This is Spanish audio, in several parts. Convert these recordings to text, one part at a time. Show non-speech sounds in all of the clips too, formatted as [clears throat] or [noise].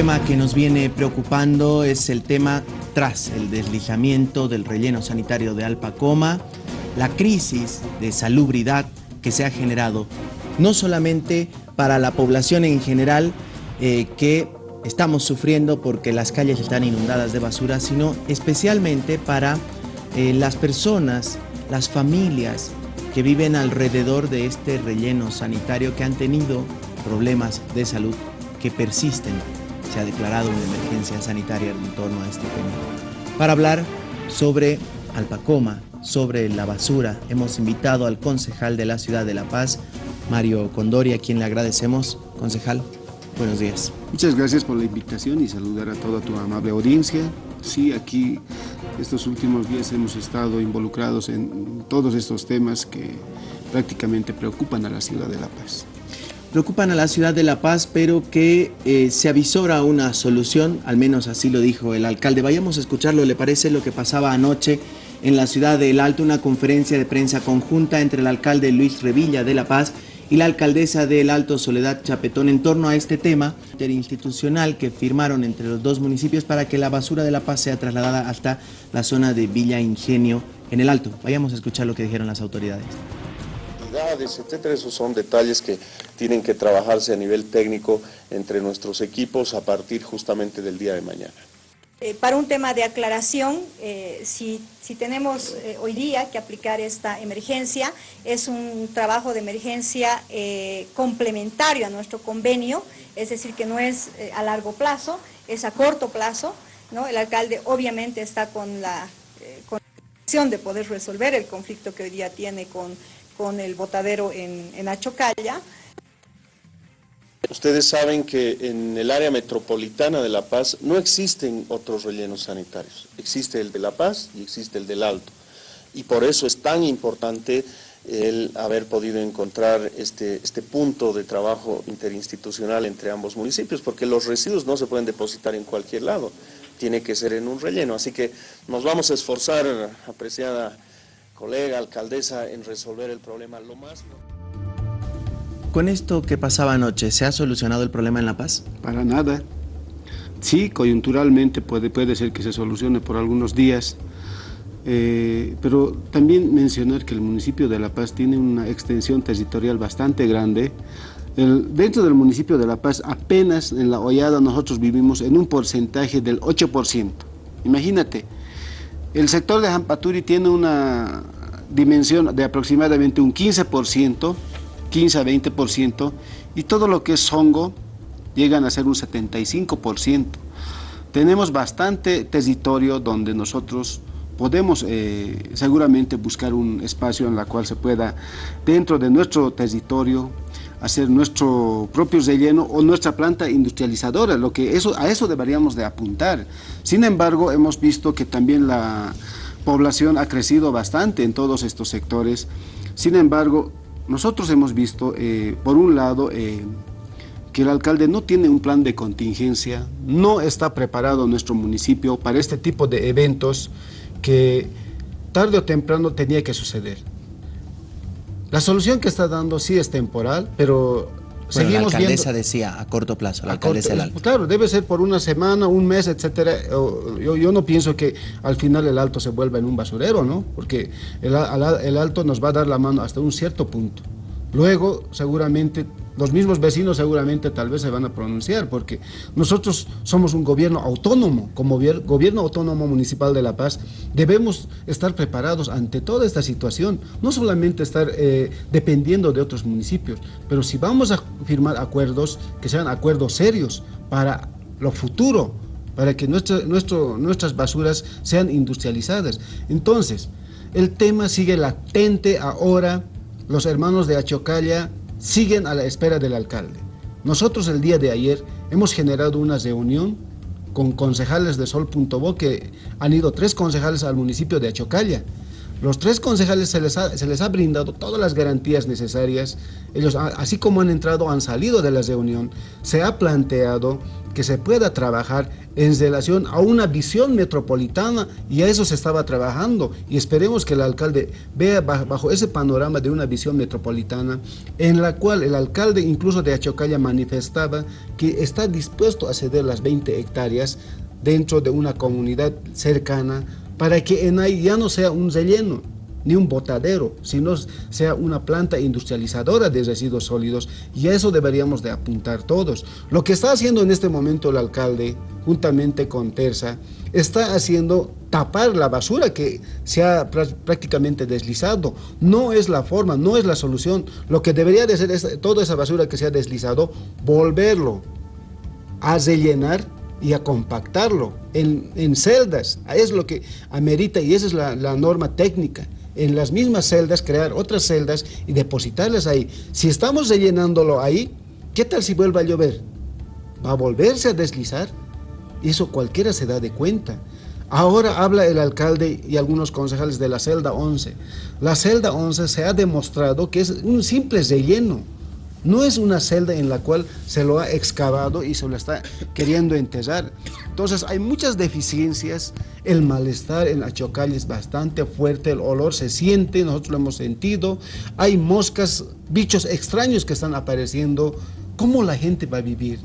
tema que nos viene preocupando es el tema tras el deslizamiento del relleno sanitario de Alpacoma, la crisis de salubridad que se ha generado, no solamente para la población en general eh, que estamos sufriendo porque las calles están inundadas de basura, sino especialmente para eh, las personas, las familias que viven alrededor de este relleno sanitario que han tenido problemas de salud que persisten. Se ha declarado una emergencia sanitaria en torno a este tema. Para hablar sobre Alpacoma, sobre la basura, hemos invitado al concejal de la ciudad de La Paz, Mario Condori, a quien le agradecemos. Concejal, buenos días. Muchas gracias por la invitación y saludar a toda tu amable audiencia. Sí, aquí estos últimos días hemos estado involucrados en todos estos temas que prácticamente preocupan a la ciudad de La Paz preocupan a la ciudad de La Paz, pero que eh, se avisora una solución, al menos así lo dijo el alcalde. Vayamos a escucharlo, ¿le parece lo que pasaba anoche en la ciudad del Alto? Una conferencia de prensa conjunta entre el alcalde Luis Revilla de La Paz y la alcaldesa del Alto Soledad Chapetón en torno a este tema interinstitucional que firmaron entre los dos municipios para que la basura de La Paz sea trasladada hasta la zona de Villa Ingenio en el Alto. Vayamos a escuchar lo que dijeron las autoridades etcétera. Esos son detalles que tienen que trabajarse a nivel técnico entre nuestros equipos a partir justamente del día de mañana. Eh, para un tema de aclaración, eh, si, tenemos eh, hoy día que aplicar esta emergencia, es un trabajo de emergencia complementario a nuestro convenio, es decir, que no es a largo plazo, es a corto plazo. ¿no? El alcalde obviamente está con la, con la de poder resolver el conflicto que hoy día tiene con con el botadero en, en Achocalla. Ustedes saben que en el área metropolitana de La Paz no existen otros rellenos sanitarios. Existe el de La Paz y existe el del Alto. Y por eso es tan importante el haber podido encontrar este, este punto de trabajo interinstitucional entre ambos municipios, porque los residuos no se pueden depositar en cualquier lado, tiene que ser en un relleno. Así que nos vamos a esforzar, apreciada colega, alcaldesa, en resolver el problema lo más. Con esto que pasaba anoche, ¿se ha solucionado el problema en La Paz? Para nada. Sí, coyunturalmente puede, puede ser que se solucione por algunos días, eh, pero también mencionar que el municipio de La Paz tiene una extensión territorial bastante grande. dentro del municipio de La Paz, apenas en la hollada nosotros vivimos en un porcentaje del 8%. Imagínate, el sector de Jampaturi tiene una dimensión de aproximadamente un 15%, 15 a 20%, y todo lo que es hongo llegan a ser un 75%. Tenemos bastante territorio donde nosotros podemos eh, seguramente buscar un espacio en el cual se pueda, dentro de nuestro territorio, hacer nuestro propio relleno o nuestra planta industrializadora, lo que eso, a eso deberíamos de apuntar. Sin embargo, hemos visto que también la población ha crecido bastante en todos estos sectores. Sin embargo, nosotros hemos visto, eh, por un lado, eh, que el alcalde no tiene un plan de contingencia, no está preparado nuestro municipio para este tipo de eventos que tarde o temprano tenía que suceder. La solución que está dando sí es temporal, pero seguimos la alcaldesa decía a corto plazo, la alcaldesa del Alto. Claro, debe ser por una semana, un mes, etcétera. Yo, yo, no pienso que al final el Alto se vuelva en un basurero, ¿no? Porque el, el Alto nos va a dar la mano hasta un cierto punto. Luego, seguramente, los mismos vecinos seguramente tal vez se van a pronunciar, porque nosotros somos un gobierno autónomo, como gobierno autónomo municipal de La Paz, debemos estar preparados ante toda esta situación, no solamente estar eh, dependiendo de otros municipios, pero si vamos a firmar acuerdos, que sean acuerdos serios para lo futuro, para que nuestras basuras sean industrializadas. Entonces, el tema sigue latente ahora, los hermanos de Achocalla siguen a la espera del alcalde. Nosotros el día de ayer hemos generado una reunión con concejales de Sol.bo que han ido tres concejales al municipio de Achocalla Los tres concejales se les, ha, brindado todas las garantías necesarias. Ellos, así como han entrado, han salido de la reunión. Se ha planteado que se pueda trabajar en relación a una visión metropolitana y a eso se estaba trabajando y esperemos que el alcalde vea bajo ese panorama de una visión metropolitana en la cual el alcalde incluso de Achocalla manifestaba que está dispuesto a ceder las 20 hectáreas dentro de una comunidad cercana para que en ahí ya no sea un relleno, ni un botadero, sino sea una planta industrializadora de residuos sólidos y a eso deberíamos de apuntar todos. Lo que está haciendo en este momento el alcalde, juntamente con Terza, está haciendo tapar la basura que se ha prácticamente deslizado. No es la forma, no es la solución. Lo que debería de ser es toda esa basura que se ha deslizado, volverlo a rellenar y a compactarlo en, celdas. Es lo que amerita y esa es la, norma técnica. En las mismas celdas crear otras celdas y depositarlas ahí. Si estamos rellenándolo ahí, ¿qué tal si vuelve a llover? ¿Va a volverse a deslizar? Eso cualquiera se da de cuenta. Ahora habla el alcalde y algunos concejales de la celda 11. La celda 11 se ha demostrado que es un simple relleno no es una celda en la cual se lo ha excavado y se lo está queriendo enterrar. Entonces hay muchas deficiencias, el malestar en Achocalla es bastante fuerte, el olor se siente, nosotros lo hemos sentido, hay moscas, bichos extraños que están apareciendo. ¿Cómo la gente va a vivir?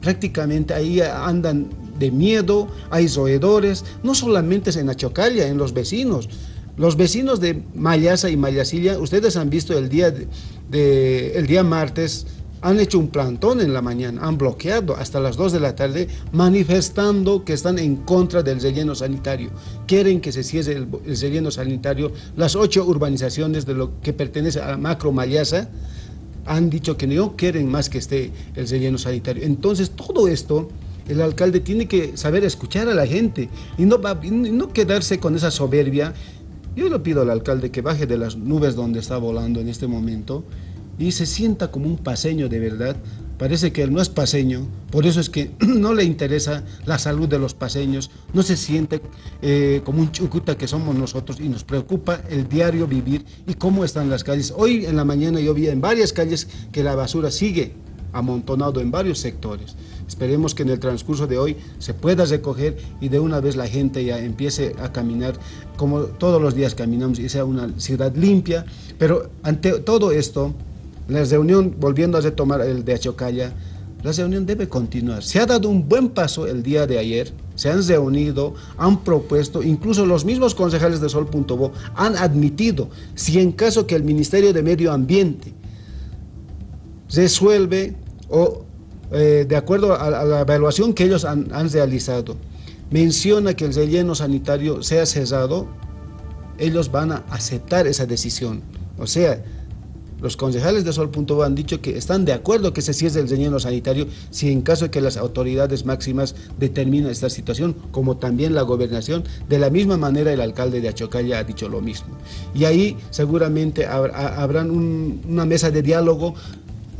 Prácticamente ahí andan de miedo, hay roedores, no solamente es en Achocalla, en los vecinos. Los vecinos de Mayasa y Mayasilla, ustedes han visto el día, de, el día martes, han hecho un plantón en la mañana, han bloqueado hasta las 2 de la tarde manifestando que están en contra del relleno sanitario. Quieren que se cierre el, relleno sanitario. Las ocho urbanizaciones de lo que pertenece a Macro Mayasa han dicho que no quieren más que esté el relleno sanitario. Entonces todo esto el alcalde tiene que saber escuchar a la gente y no, no quedarse con esa soberbia yo le pido al alcalde que baje de las nubes donde está volando en este momento y se sienta como un paseño de verdad. Parece que él no es paseño, por eso es que [clears throat] no le interesa la salud de los paseños, no se siente eh, como un chucuta que somos nosotros y nos preocupa el diario vivir y cómo están las calles. Hoy en la mañana yo vi en varias calles que la basura sigue amontonado en varios sectores. Esperemos que en el transcurso de hoy se pueda recoger y de una vez la gente ya empiece a caminar como todos los días caminamos y sea una ciudad limpia. Pero ante todo esto, la reunión, volviendo a retomar el de Achocalla, la reunión debe continuar. Se ha dado un buen paso el día de ayer, se han reunido, han propuesto, incluso los mismos concejales de Sol.bo han admitido, si en caso que el Ministerio de Medio Ambiente resuelve o eh, de acuerdo a, la evaluación que ellos han, realizado, menciona que el relleno sanitario sea cerrado, ellos van a aceptar esa decisión. O sea, los concejales de Sol.bo han dicho que están de acuerdo que se cierre el relleno sanitario si en caso de que las autoridades máximas determinen esta situación, como también la gobernación, de la misma manera el alcalde de Achocalla ha dicho lo mismo. Y ahí seguramente habrán una mesa de diálogo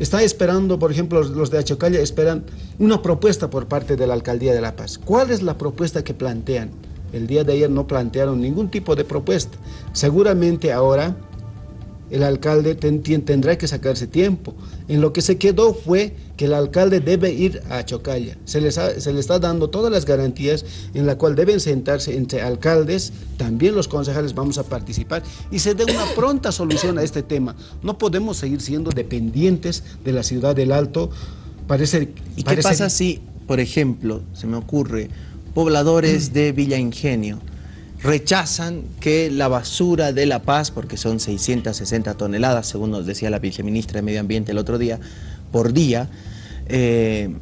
Está esperando, por ejemplo, los de Achocalla esperan una propuesta por parte de la Alcaldía de La Paz. ¿Cuál es la propuesta que plantean? El día de ayer no plantearon ningún tipo de propuesta. Seguramente ahora el alcalde tendrá que sacarse tiempo. En lo que se quedó fue que el alcalde debe ir a Chocalla. Se, les se le está dando todas las garantías en la cual deben sentarse entre alcaldes, también los concejales vamos a participar y se dé una pronta solución a este tema. No podemos seguir siendo dependientes de la ciudad del Alto. Parece, ¿Y qué pasa si, por ejemplo, se me ocurre, pobladores de Villa Ingenio, rechazan que la basura de La Paz, porque son 660 toneladas, según nos decía la viceministra de Medio Ambiente el otro día, por día, eh,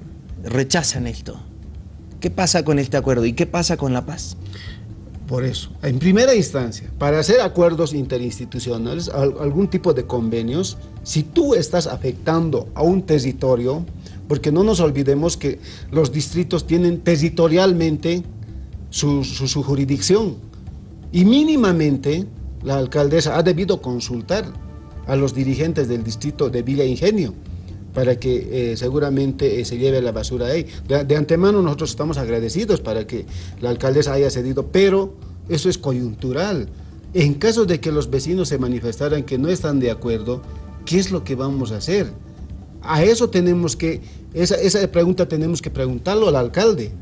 rechazan esto. ¿Qué pasa con este acuerdo y qué pasa con La Paz? Por eso, en primera instancia, para hacer acuerdos interinstitucionales, algún tipo de convenios, si tú estás afectando a un territorio, porque no nos olvidemos que los distritos tienen territorialmente su jurisdicción, y mínimamente la alcaldesa ha debido consultar a los dirigentes del distrito de Villa Ingenio para que eh, seguramente eh, se lleve la basura ahí. De, antemano nosotros estamos agradecidos para que la alcaldesa haya cedido, pero eso es coyuntural. En caso de que los vecinos se manifestaran que no están de acuerdo, ¿qué es lo que vamos a hacer? A eso tenemos que, esa, esa pregunta tenemos que preguntarlo al alcalde.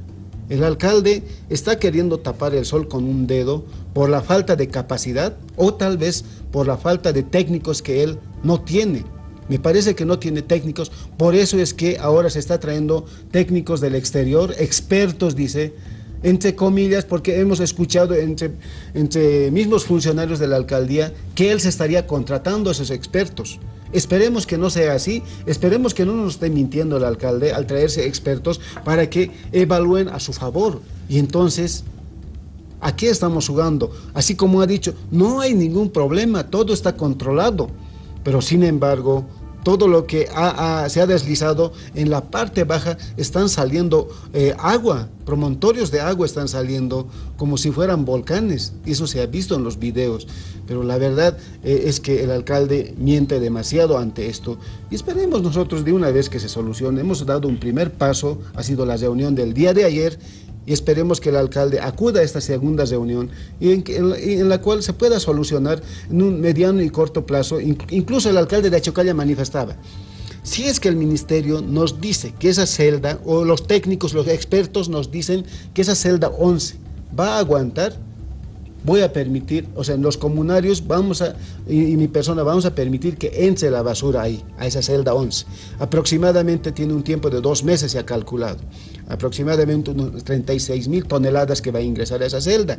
El alcalde está queriendo tapar el sol con un dedo por la falta de capacidad o tal vez por la falta de técnicos que él no tiene. Me parece que no tiene técnicos, por eso es que ahora se está trayendo técnicos del exterior, expertos, dice, entre comillas, porque hemos escuchado entre, entre mismos funcionarios de la alcaldía que él se estaría contratando a esos expertos. Esperemos que no sea así, esperemos que no nos esté mintiendo el alcalde al traerse expertos para que evalúen a su favor. Y entonces, ¿a qué estamos jugando? Así como ha dicho, no hay ningún problema, todo está controlado. Pero sin embargo, todo lo que se ha deslizado en la parte baja están saliendo eh, agua, promontorios de agua están saliendo como si fueran volcanes. Eso se ha visto en los videos. Pero la verdad eh, es que el alcalde miente demasiado ante esto. Y esperemos nosotros de una vez que se solucione. Hemos dado un primer paso, ha sido la reunión del día de ayer y esperemos que el alcalde acuda a esta segunda reunión y en, la, cual se pueda solucionar en un mediano y corto plazo. Incluso el alcalde de Achocalla manifestaba, si es que el ministerio nos dice que esa celda, o los técnicos, los expertos nos dicen que esa celda 11 va a aguantar, voy a permitir, o sea, los comunarios vamos a, y, mi persona vamos a permitir que entre la basura ahí, a esa celda 11. Aproximadamente tiene un tiempo de dos meses, se ha calculado. Aproximadamente unos 36 mil toneladas que va a ingresar a esa celda.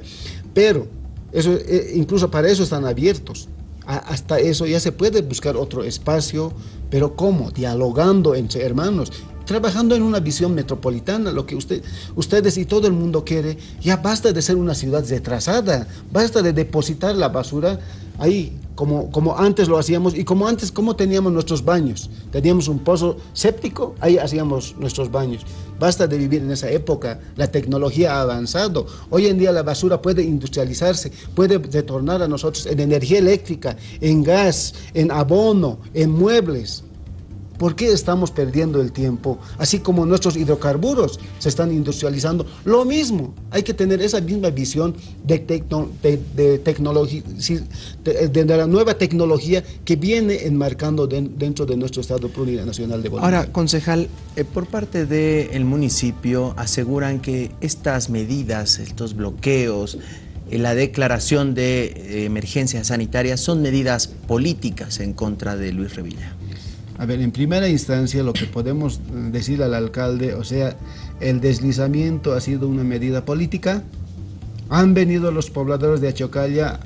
Pero, eso, eh, incluso para eso están abiertos. hasta eso ya se puede buscar otro espacio, pero ¿cómo? Dialogando entre hermanos trabajando en una visión metropolitana, lo que usted, ustedes y todo el mundo quiere, ya basta de ser una ciudad retrasada, basta de depositar la basura ahí, como, como antes lo hacíamos, y como antes, ¿cómo teníamos nuestros baños? Teníamos un pozo séptico, ahí hacíamos nuestros baños. Basta de vivir en esa época, la tecnología ha avanzado, hoy en día la basura puede industrializarse, puede retornar a nosotros en energía eléctrica, en gas, en abono, en muebles. ¿Por qué estamos perdiendo el tiempo? Así como nuestros hidrocarburos se están industrializando, lo mismo, hay que tener esa misma visión de, tecnología, de, la nueva tecnología que viene enmarcando dentro de nuestro Estado Plurinacional de Bolivia. Ahora, concejal, eh, por parte del municipio aseguran que estas medidas, estos bloqueos, eh, la declaración de eh, emergencia sanitaria son medidas políticas en contra de Luis Revilla. A ver, en primera instancia lo que podemos decir al alcalde, o sea, el deslizamiento ha sido una medida política. Han venido los pobladores de Achocalla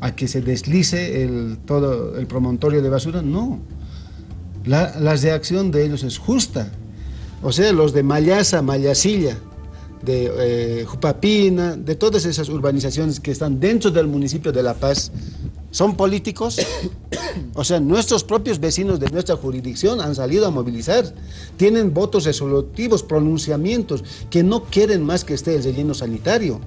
a que se deslice el, todo el promontorio de basura. No, la, reacción de ellos es justa. O sea, los de Mayasa, Mayasilla, de eh, Jupapina, de todas esas urbanizaciones que están dentro del municipio de La Paz, son políticos, o sea, nuestros propios vecinos de nuestra jurisdicción han salido a movilizar, tienen votos resolutivos, pronunciamientos, que no quieren más que esté el relleno sanitario.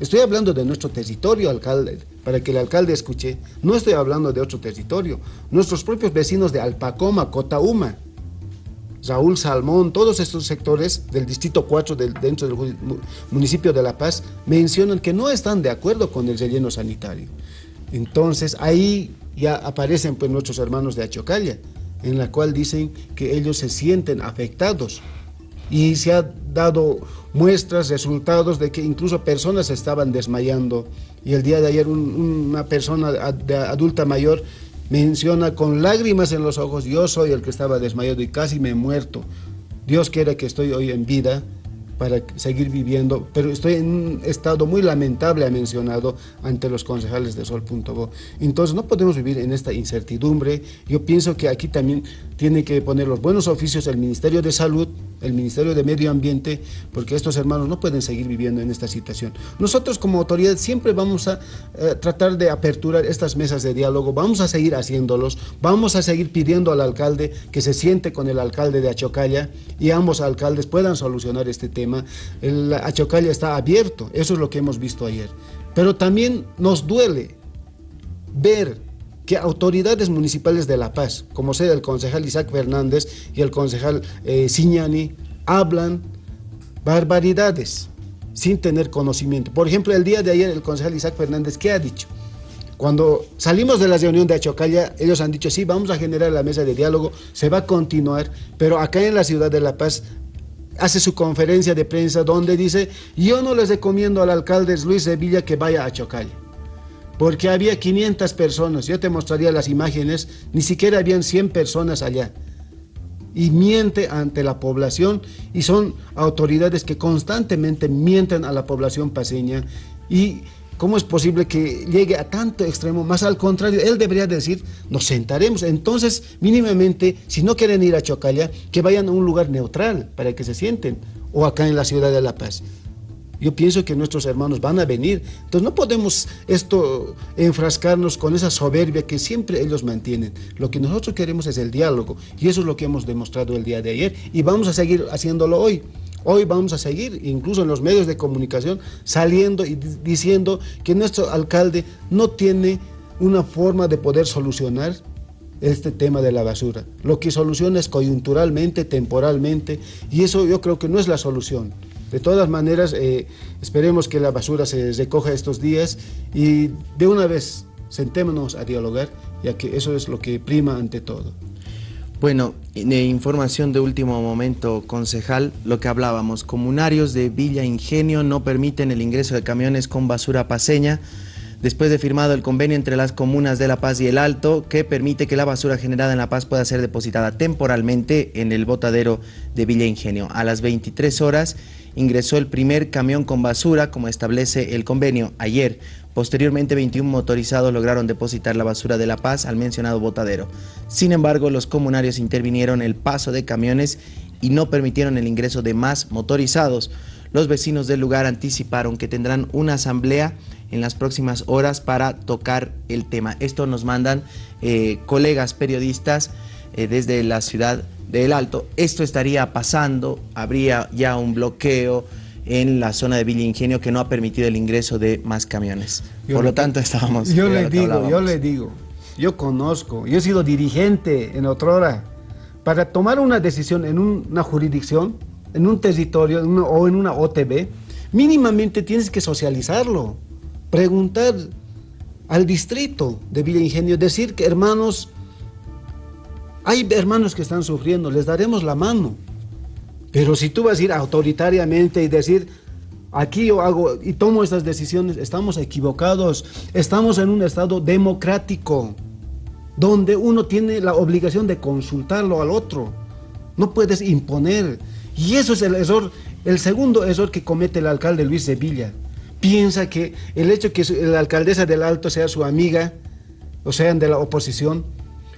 Estoy hablando de nuestro territorio, alcalde, para que el alcalde escuche, no estoy hablando de otro territorio. Nuestros propios vecinos de Alpacoma, Cotauma, Raúl Salmón, todos estos sectores del Distrito 4 del, dentro del municipio de La Paz mencionan que no están de acuerdo con el relleno sanitario. Entonces ahí ya aparecen pues nuestros hermanos de Achocalla, en la cual dicen que ellos se sienten afectados. Y se ha dado muestras, resultados de que incluso personas estaban desmayando. Y el día de ayer una persona adulta mayor menciona con lágrimas en los ojos, yo soy el que estaba desmayado y casi me he muerto, Dios quiere que estoy hoy en vida, para seguir viviendo, pero estoy en un estado muy lamentable, ha mencionado, ante los concejales de Sol.bo. Entonces no podemos vivir en esta incertidumbre. Yo pienso que aquí también tiene que poner los buenos oficios el Ministerio de Salud, el Ministerio de Medio Ambiente, porque estos hermanos no pueden seguir viviendo en esta situación. Nosotros como autoridad siempre vamos a eh, tratar de aperturar estas mesas de diálogo, vamos a seguir haciéndolos, vamos a seguir pidiendo al alcalde que se siente con el alcalde de Achocalla y ambos alcaldes puedan solucionar este tema. El Achocalla está abierto, eso es lo que hemos visto ayer. Pero también nos duele ver que autoridades municipales de La Paz, como sea el concejal Isaac Fernández y el concejal eh, Siñani, hablan barbaridades sin tener conocimiento. Por ejemplo, el día de ayer el concejal Isaac Fernández, ¿qué ha dicho? Cuando salimos de la reunión de Achocalla, ellos han dicho, sí, vamos a generar la mesa de diálogo, se va a continuar, pero acá en la ciudad de La Paz hace su conferencia de prensa donde dice, yo no les recomiendo al alcalde Luis Sevilla que vaya a Chocalla, porque había 500 personas, yo te mostraría las imágenes, ni siquiera habían 100 personas allá. Y miente ante la población y son autoridades que constantemente mienten a la población paseña y ¿Cómo es posible que llegue a tanto extremo? Más al contrario, él debería decir, nos sentaremos. Entonces, mínimamente, si no quieren ir a Chocalla, que vayan a un lugar neutral para que se sienten, o acá en la ciudad de La Paz. Yo pienso que nuestros hermanos van a venir. Entonces no podemos esto enfrascarnos con esa soberbia que siempre ellos mantienen. Lo que nosotros queremos es el diálogo y eso es lo que hemos demostrado el día de ayer y vamos a seguir haciéndolo hoy. Hoy vamos a seguir, incluso en los medios de comunicación, saliendo y diciendo que nuestro alcalde no tiene una forma de poder solucionar este tema de la basura. Lo que soluciona es coyunturalmente, temporalmente, y eso yo creo que no es la solución. De todas maneras, eh, esperemos que la basura se recoja estos días y de una vez sentémonos a dialogar, ya que eso es lo que prima ante todo. Bueno, información de último momento, concejal, lo que hablábamos, comunarios de Villa Ingenio no permiten el ingreso de camiones con basura paseña después de firmado el convenio entre las comunas de La Paz y El Alto que permite que la basura generada en La Paz pueda ser depositada temporalmente en el botadero de Villa Ingenio. A las 23 horas ingresó el primer camión con basura como establece el convenio ayer. Posteriormente, 21 motorizados lograron depositar la basura de La Paz al mencionado botadero. Sin embargo, los comunarios intervinieron el paso de camiones y no permitieron el ingreso de más motorizados. Los vecinos del lugar anticiparon que tendrán una asamblea en las próximas horas para tocar el tema. Esto nos mandan eh, colegas periodistas eh, desde la ciudad del Alto. Esto estaría pasando, habría ya un bloqueo, en la zona de Villa Ingenio que no ha permitido el ingreso de más camiones. Por lo tanto, estábamos... Yo le digo, yo le digo, yo conozco, yo he sido dirigente en Otrora. Para tomar una decisión en una jurisdicción, en un territorio o en una OTB, mínimamente tienes que socializarlo, preguntar al distrito de Villa Ingenio, decir que hermanos, hay hermanos que están sufriendo, les daremos la mano. Pero si tú vas a ir autoritariamente y decir, aquí yo hago y tomo estas decisiones, estamos equivocados. Estamos en un estado democrático, donde uno tiene la obligación de consultarlo al otro. No puedes imponer. Y eso es el error, el segundo error que comete el alcalde Luis Sevilla. Piensa que el hecho que la alcaldesa del Alto sea su amiga, o sean de la oposición,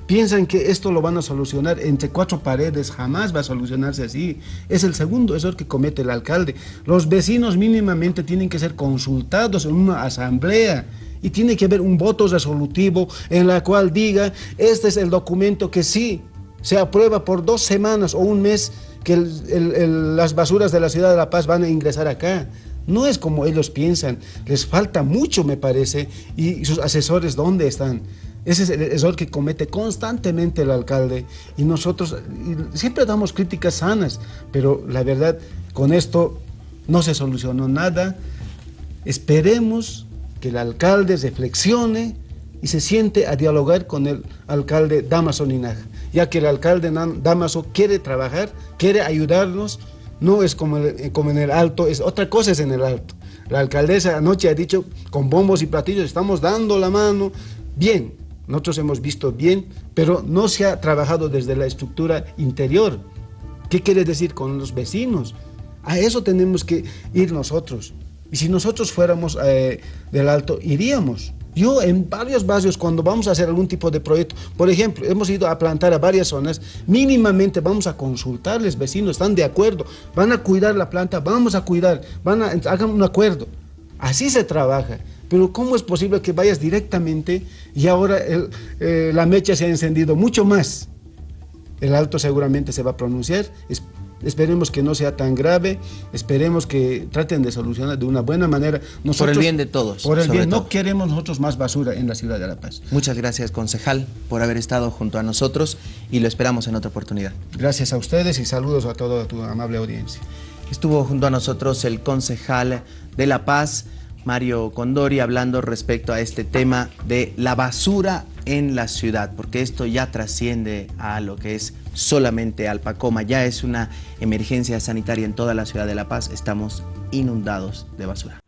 Piensan que esto lo van a solucionar entre cuatro paredes, jamás va a solucionarse así. Es el segundo error que comete el alcalde. Los vecinos mínimamente tienen que ser consultados en una asamblea y tiene que haber un voto resolutivo en la cual diga, este es el documento que sí se aprueba por dos semanas o un mes que las basuras de la ciudad de La Paz van a ingresar acá. No es como ellos piensan, les falta mucho me parece, y sus asesores ¿dónde están? Ese es el error que comete constantemente el alcalde y nosotros siempre damos críticas sanas, pero la verdad, con esto no se solucionó nada. Esperemos que el alcalde reflexione y se siente a dialogar con el alcalde Damaso Ninaja, ya que el alcalde Damaso quiere trabajar, quiere ayudarnos, no es como, como en el alto, es otra cosa es en el alto. La alcaldesa anoche ha dicho con bombos y platillos, estamos dando la mano, bien, nosotros hemos visto bien, pero no se ha trabajado desde la estructura interior. ¿Qué quiere decir con los vecinos? A eso tenemos que ir nosotros. Y si nosotros fuéramos eh, del Alto, iríamos. Yo en varios barrios, cuando vamos a hacer algún tipo de proyecto, por ejemplo, hemos ido a plantar a varias zonas, mínimamente vamos a consultarles, vecinos, están de acuerdo, van a cuidar la planta, vamos a cuidar, van a, hagan un acuerdo. Así se trabaja. Pero ¿cómo es posible que vayas directamente y ahora eh, la mecha se ha encendido mucho más? El alto seguramente se va a pronunciar. esperemos que no sea tan grave. Esperemos que traten de solucionar de una buena manera. por el bien de todos. Por el bien. No queremos nosotros más basura en la ciudad de La Paz. Muchas gracias, concejal, por haber estado junto a nosotros y lo esperamos en otra oportunidad. Gracias a ustedes y saludos a toda tu amable audiencia. Estuvo junto a nosotros el concejal de La Paz, Mario Condori, hablando respecto a este tema de la basura en la ciudad, porque esto ya trasciende a lo que es solamente Alpacoma, ya es una emergencia sanitaria en toda la ciudad de La Paz, estamos inundados de basura.